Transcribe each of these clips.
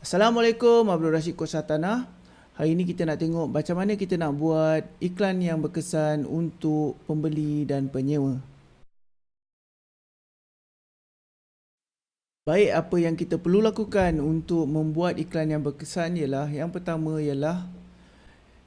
Assalamualaikum Abdul Rashid Kosatana. Hari ini kita nak tengok macam mana kita nak buat iklan yang berkesan untuk pembeli dan penyewa. Baik, apa yang kita perlu lakukan untuk membuat iklan yang berkesan ialah yang pertama ialah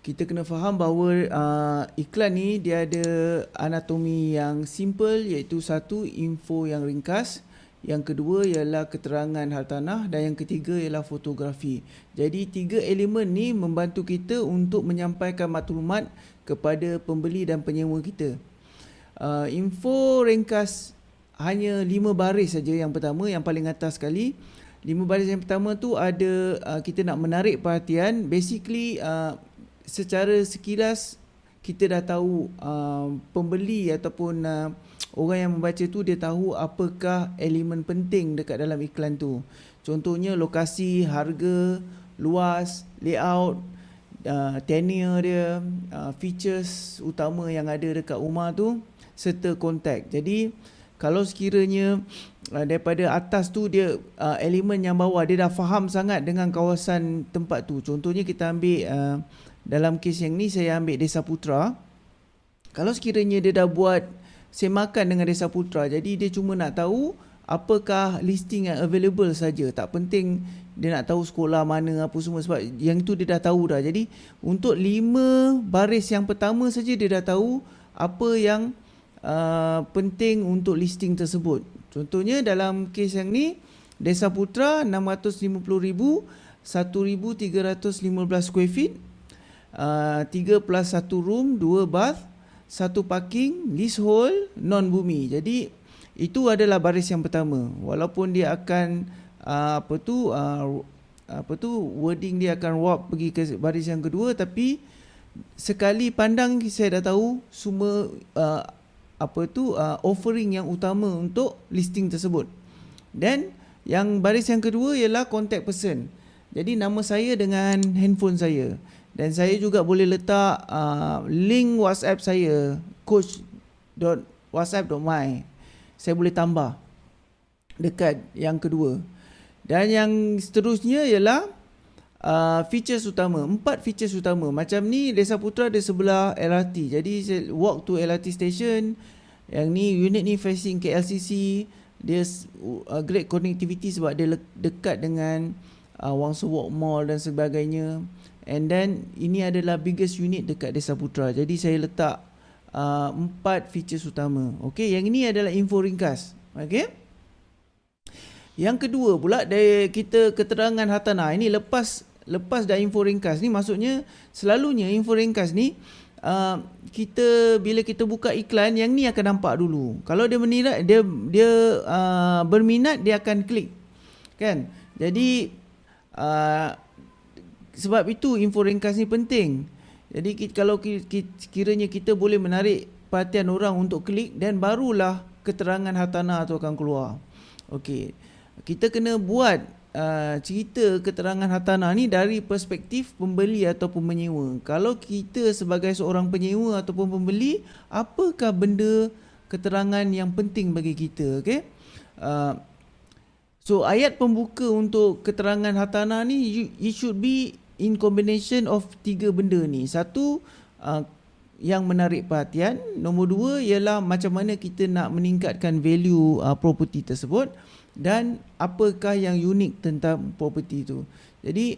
kita kena faham bahawa uh, iklan ni dia ada anatomi yang simple iaitu satu info yang ringkas yang kedua ialah keterangan hartanah dan yang ketiga ialah fotografi. Jadi tiga elemen ni membantu kita untuk menyampaikan maklumat kepada pembeli dan penyewa kita. Uh, info ringkas hanya lima baris saja yang pertama yang paling atas sekali. Lima baris yang pertama tu ada uh, kita nak menarik perhatian basically uh, secara sekilas kita dah tahu uh, pembeli ataupun uh, orang yang membaca tu dia tahu apakah elemen penting dekat dalam iklan tu. Contohnya lokasi, harga, luas, layout, uh, tenure dia, uh, features utama yang ada dekat rumah tu serta kontak. Jadi kalau sekiranya uh, daripada atas tu dia uh, elemen yang bawah dia dah faham sangat dengan kawasan tempat tu. Contohnya kita ambil uh, dalam kes yang ni saya ambil Desa Putra. Kalau sekiranya dia dah buat semakan dengan Desa Putra. Jadi dia cuma nak tahu apakah listing yang available saja. Tak penting dia nak tahu sekolah mana apa semua sebab yang itu dia dah tahu dah. Jadi untuk lima baris yang pertama saja dia dah tahu apa yang uh, penting untuk listing tersebut. Contohnya dalam kes yang ni Desa Putra 650,000 1315 square feet uh, 3 plus 1 room 2 bath satu parking leasehold non bumi. Jadi itu adalah baris yang pertama. Walaupun dia akan uh, apa tu uh, apa tu wording dia akan warp pergi ke baris yang kedua tapi sekali pandang saya dah tahu semua uh, apa tu uh, offering yang utama untuk listing tersebut. Dan yang baris yang kedua ialah contact person. Jadi nama saya dengan handphone saya. Dan saya juga boleh letak uh, link WhatsApp saya coach.whatsapp.my. Saya boleh tambah dekat yang kedua. Dan yang seterusnya ialah uh, features utama. Empat features utama. Macam ni Desa Putra di sebelah LRT. Jadi walk to LRT station. Yang ni unit ni facing KLCC. Dia uh, great connectivity sebab dia dekat dengan uh, Wangsa Walk Mall dan sebagainya. And then ini adalah biggest unit dekat Desa Putra. Jadi saya letak uh, empat features utama. Okay, yang ini adalah info ringkas. Okay. Yang kedua pula dari kita keterangan hartanah. Ini lepas lepas dah info ringkas ni maksudnya selalunya info ringkas ni uh, kita bila kita buka iklan yang ni akan nampak dulu. Kalau dia menilai dia dia uh, berminat dia akan klik. Kan? Jadi uh, sebab itu info ringkas ni penting. Jadi kalau kiranya kita boleh menarik perhatian orang untuk klik dan barulah keterangan hartanah tu akan keluar. Okey. Kita kena buat uh, cerita keterangan hartanah ni dari perspektif pembeli ataupun menyewa. Kalau kita sebagai seorang penyewa ataupun pembeli, apakah benda keterangan yang penting bagi kita, okey? Uh, so ayat pembuka untuk keterangan hartanah ni it should be in combination of tiga benda ni. Satu uh, yang menarik perhatian, nombor dua ialah macam mana kita nak meningkatkan value uh, property tersebut dan apakah yang unik tentang property tu. Jadi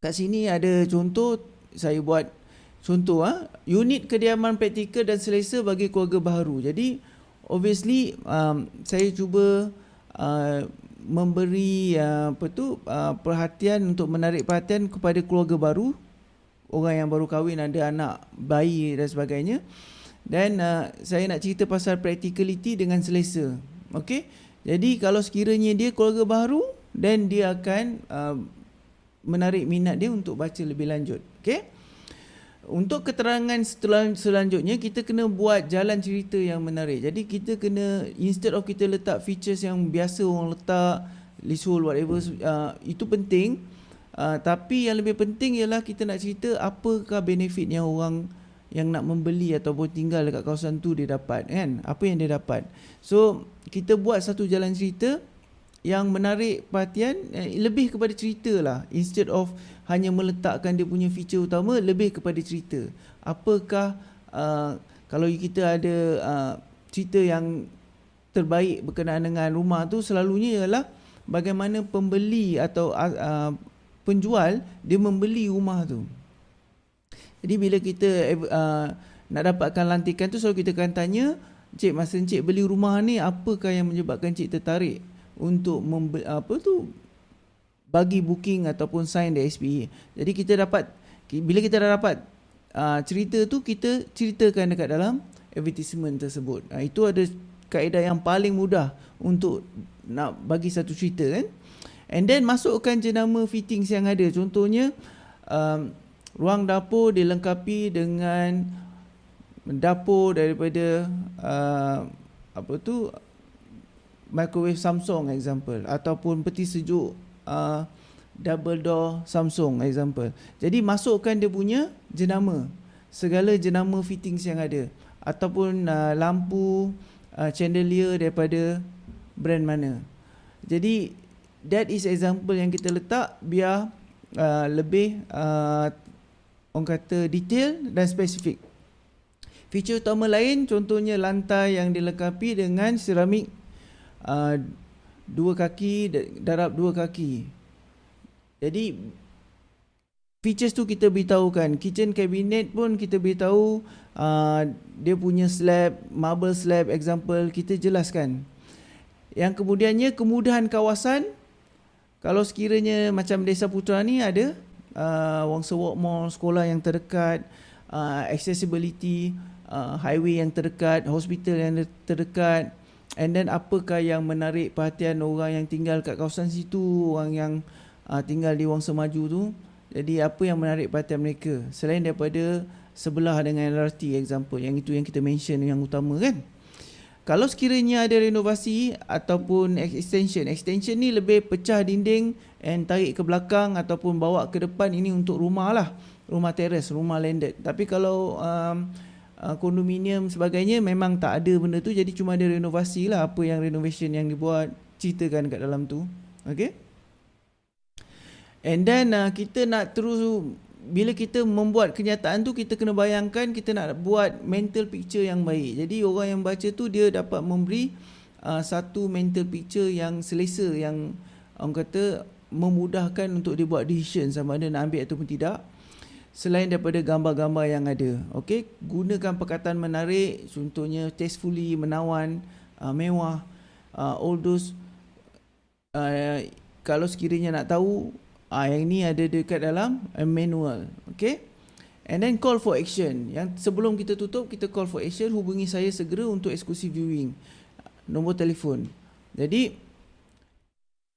kat sini ada contoh saya buat contoh ah unit kediaman praktikal dan selesa bagi keluarga baru. Jadi obviously um, saya cuba uh, memberi uh, apa tu uh, perhatian untuk menarik perhatian kepada keluarga baru orang yang baru kahwin ada anak bayi dan sebagainya. Dan uh, saya nak cerita pasal practicality dengan selesa. Okey? Jadi kalau sekiranya dia keluarga baru dan dia akan uh, menarik minat dia untuk baca lebih lanjut. Okey untuk keterangan selanjutnya kita kena buat jalan cerita yang menarik. Jadi kita kena instead of kita letak features yang biasa orang letak leasehold whatever uh, itu penting. Uh, tapi yang lebih penting ialah kita nak cerita apakah benefit yang orang yang nak membeli ataupun tinggal dekat kawasan tu dia dapat kan? Apa yang dia dapat. So kita buat satu jalan cerita yang menarik perhatian eh, lebih kepada cerita lah. Instead of hanya meletakkan dia punya feature utama lebih kepada cerita. Apakah uh, kalau kita ada uh, cerita yang terbaik berkenaan dengan rumah tu selalunya ialah bagaimana pembeli atau uh, penjual dia membeli rumah tu. Jadi bila kita uh, nak dapatkan lantikan tu selalu kita akan tanya cik masa cik beli rumah ni apakah yang menyebabkan cik tertarik untuk membe- apa tu bagi booking ataupun sign the SPA. Jadi kita dapat bila kita dah dapat uh, cerita tu kita ceritakan dekat dalam advertisement tersebut. Uh, itu ada kaedah yang paling mudah untuk nak bagi satu cerita kan. And then masukkan jenama fittings yang ada. Contohnya um, ruang dapur dilengkapi dengan dapur daripada uh, apa tu microwave Samsung example ataupun peti sejuk uh, double door Samsung example. Jadi masukkan dia punya jenama segala jenama fittings yang ada ataupun uh, lampu uh, chandelier daripada brand mana. Jadi that is example yang kita letak biar uh, lebih uh, orang kata detail dan spesifik. Feature utama lain contohnya lantai yang dilengkapi dengan seramik uh, dua kaki darab dua kaki. Jadi features tu kita beritahu kan. Kitchen cabinet pun kita beritahu uh, dia punya slab, marble slab example kita jelaskan. Yang kemudiannya kemudahan kawasan kalau sekiranya macam Desa Putra ni ada uh, Wangsa Walk Mall, sekolah yang terdekat, uh, accessibility, uh, highway yang terdekat, hospital yang terdekat, And then apakah yang menarik perhatian orang yang tinggal kat kawasan situ, orang yang uh, tinggal di Wangsa Maju tu. Jadi apa yang menarik perhatian mereka selain daripada sebelah dengan LRT example yang itu yang kita mention yang utama kan. Kalau sekiranya ada renovasi ataupun extension, extension ni lebih pecah dinding and tarik ke belakang ataupun bawa ke depan ini untuk rumah lah. Rumah teres, rumah landed. Tapi kalau um, uh, kondominium sebagainya memang tak ada benda tu. Jadi cuma ada renovasi lah apa yang renovation yang dibuat ceritakan kat dalam tu. Okay? And then uh, kita nak terus bila kita membuat kenyataan tu kita kena bayangkan kita nak buat mental picture yang baik. Jadi orang yang baca tu dia dapat memberi uh, satu mental picture yang selesa yang orang kata memudahkan untuk dia buat decision sama ada nak ambil ataupun tidak selain daripada gambar-gambar yang ada. Okey, gunakan perkataan menarik, contohnya tastefully, menawan, uh, mewah, uh, all those uh, kalau sekiranya nak tahu uh, yang ni ada dekat dalam manual. Okey. And then call for action. Yang sebelum kita tutup, kita call for action, hubungi saya segera untuk exclusive viewing. Nombor telefon. Jadi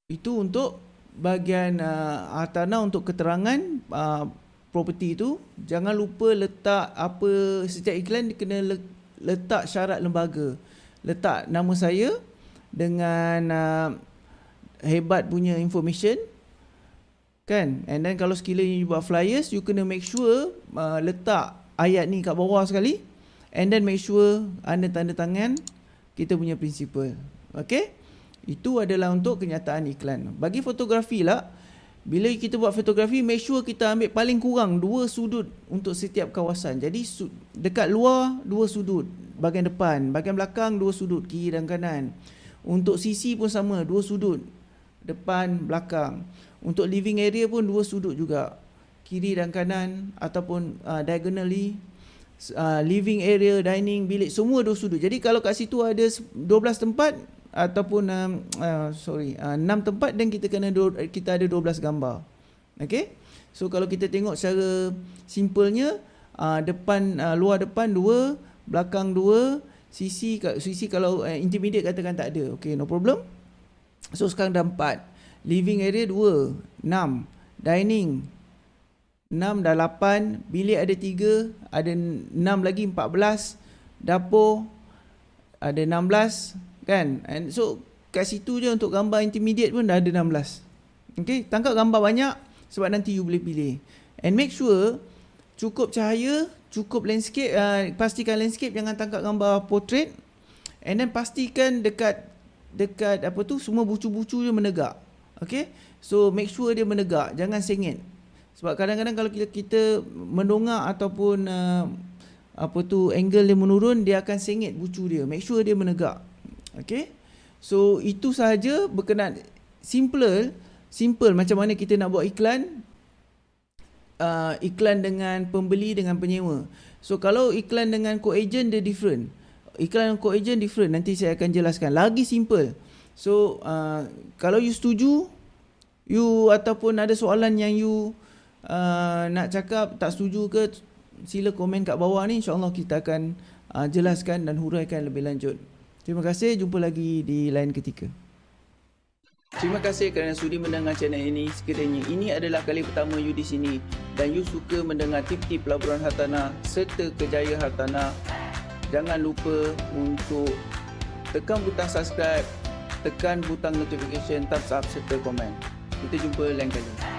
itu untuk bahagian uh, hartanah untuk keterangan uh, property tu jangan lupa letak apa setiap iklan kena letak syarat lembaga. Letak nama saya dengan uh, hebat punya information kan? And then kalau sekiranya you buat flyers you kena make sure uh, letak ayat ni kat bawah sekali and then make sure anda tanda tangan kita punya principal. Okay? Itu adalah untuk kenyataan iklan. Bagi fotografi lah bila kita buat fotografi, make sure kita ambil paling kurang dua sudut untuk setiap kawasan. Jadi dekat luar dua sudut, bahagian depan, bahagian belakang dua sudut, kiri dan kanan. Untuk sisi pun sama, dua sudut, depan, belakang. Untuk living area pun dua sudut juga, kiri dan kanan ataupun uh, diagonally. Uh, living area, dining, bilik, semua dua sudut. Jadi kalau kat situ ada 12 tempat, ataupun um, uh, sorry uh, 6 tempat dan kita kena do, kita ada 12 gambar. Okey. So kalau kita tengok secara simpelnya uh, depan uh, luar depan dua, belakang dua, sisi sisi kalau uh, intermediate katakan tak ada. Okey, no problem. So sekarang dah 4. Living area 2, 6. Dining 6 dah 8, bilik ada 3, ada 6 lagi 14. Dapur ada 16, kan and so kat situ je untuk gambar intermediate pun dah ada 16 okay tangkap gambar banyak sebab nanti you boleh pilih and make sure cukup cahaya cukup landscape uh, pastikan landscape jangan tangkap gambar portrait and then pastikan dekat dekat apa tu semua bucu-bucu dia menegak. Okay. So make sure dia menegak, jangan sengit. Sebab kadang-kadang kalau kita, kita mendongak ataupun uh, apa tu angle dia menurun, dia akan sengit bucu dia. Make sure dia menegak. Okay. So itu sahaja berkenaan simple, simple macam mana kita nak buat iklan. Uh, iklan dengan pembeli dengan penyewa. So kalau iklan dengan co-agent dia different. Iklan dengan co-agent different. Nanti saya akan jelaskan. Lagi simple. So uh, kalau you setuju, you ataupun ada soalan yang you uh, nak cakap tak setuju ke sila komen kat bawah ni insyaallah kita akan uh, jelaskan dan huraikan lebih lanjut terima kasih jumpa lagi di lain ketika Terima kasih kerana sudi mendengar channel ini. Sekiranya ini adalah kali pertama you di sini dan you suka mendengar tip-tip pelaburan hartanah serta kejayaan hartanah, jangan lupa untuk tekan butang subscribe, tekan butang notification, thumbs up serta komen. Kita jumpa lain kali.